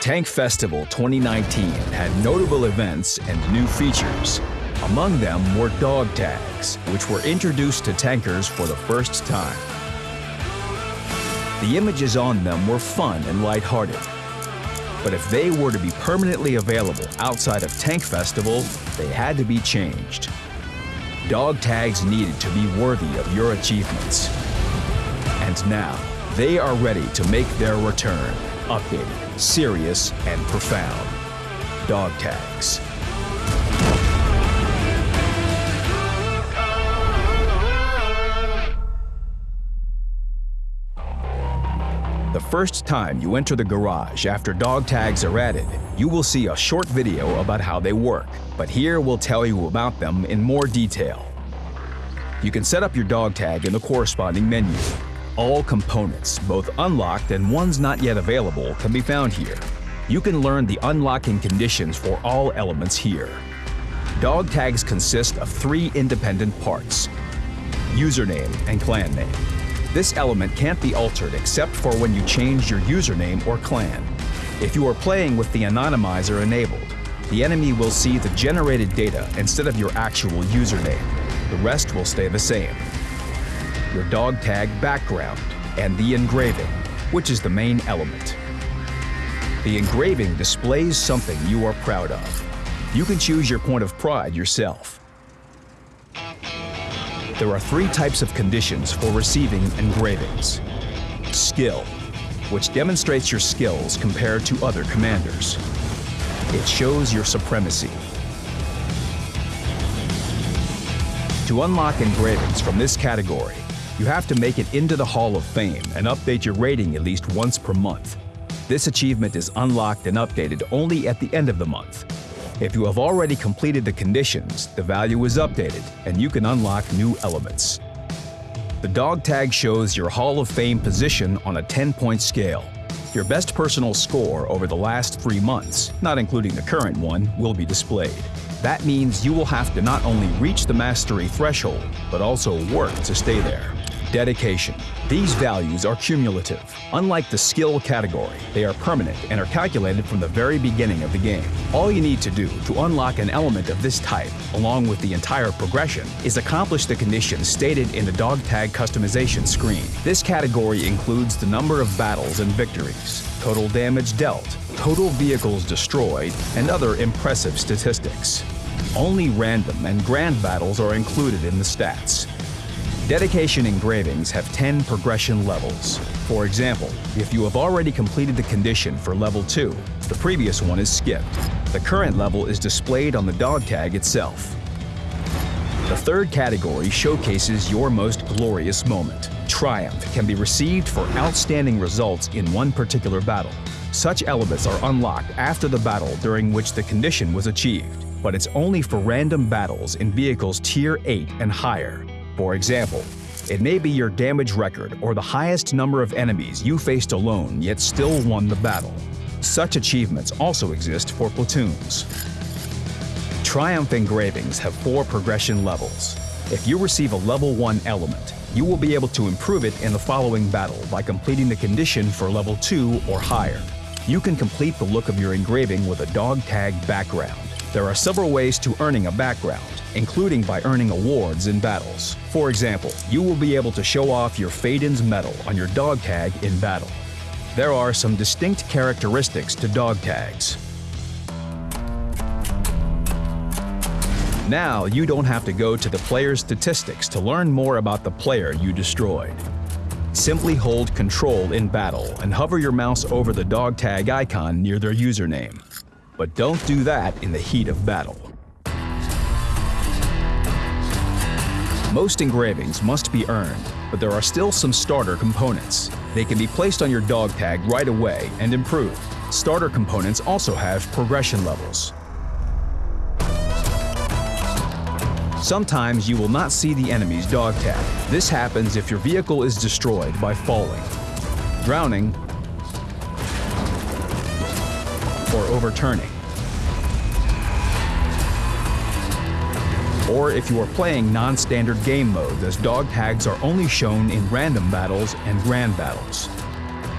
Tank Festival 2019 had notable events and new features. Among them were dog tags, which were introduced to tankers for the first time. The images on them were fun and lighthearted. But if they were to be permanently available outside of Tank Festival, they had to be changed. Dog tags needed to be worthy of your achievements. And now, they are ready to make their return, updated, serious, and profound. Dog tags. The first time you enter the garage after dog tags are added, you will see a short video about how they work, but here we'll tell you about them in more detail. You can set up your dog tag in the corresponding menu. All components, both unlocked and ones not yet available, can be found here. You can learn the unlocking conditions for all elements here. Dog tags consist of three independent parts, username and clan name. This element can't be altered except for when you change your username or clan. If you are playing with the anonymizer enabled, the enemy will see the generated data instead of your actual username. The rest will stay the same. Your dog tag background and the engraving, which is the main element. The engraving displays something you are proud of. You can choose your point of pride yourself. There are three types of conditions for receiving engravings. Skill, which demonstrates your skills compared to other commanders. It shows your supremacy. To unlock engravings from this category, you have to make it into the Hall of Fame and update your rating at least once per month. This achievement is unlocked and updated only at the end of the month. If you have already completed the conditions, the value is updated and you can unlock new elements. The dog tag shows your Hall of Fame position on a 10-point scale. Your best personal score over the last three months, not including the current one, will be displayed. That means you will have to not only reach the mastery threshold, but also work to stay there. Dedication. These values are cumulative. Unlike the skill category, they are permanent and are calculated from the very beginning of the game. All you need to do to unlock an element of this type, along with the entire progression, is accomplish the conditions stated in the dog tag customization screen. This category includes the number of battles and victories, total damage dealt, total vehicles destroyed, and other impressive statistics. Only random and grand battles are included in the stats. Dedication engravings have 10 progression levels. For example, if you have already completed the condition for level 2, the previous one is skipped. The current level is displayed on the dog tag itself. The third category showcases your most glorious moment. Triumph can be received for outstanding results in one particular battle. Such elements are unlocked after the battle during which the condition was achieved, but it's only for random battles in vehicles Tier 8 and higher. For example, it may be your damage record or the highest number of enemies you faced alone yet still won the battle. Such achievements also exist for platoons. Triumph engravings have four progression levels. If you receive a level 1 element, you will be able to improve it in the following battle by completing the condition for level 2 or higher. You can complete the look of your engraving with a dog tag background. There are several ways to earning a background, including by earning awards in battles. For example, you will be able to show off your Fadin's medal on your dog tag in battle. There are some distinct characteristics to dog tags. Now you don't have to go to the player's statistics to learn more about the player you destroyed. Simply hold Control in battle and hover your mouse over the dog tag icon near their username. But don't do that in the heat of battle. Most engravings must be earned, but there are still some starter components. They can be placed on your dog tag right away and improved. Starter components also have progression levels. Sometimes you will not see the enemy's dog tag. This happens if your vehicle is destroyed by falling, drowning, or overturning. Or if you are playing non-standard game mode as dog tags are only shown in random battles and grand battles.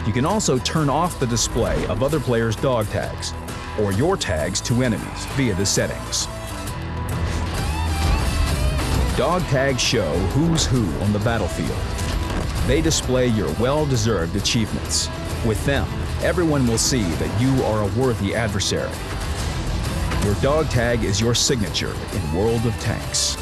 You can also turn off the display of other players' dog tags or your tags to enemies via the settings. Dog tags show who's who on the battlefield. They display your well-deserved achievements. With them, everyone will see that you are a worthy adversary. Your dog tag is your signature in World of Tanks.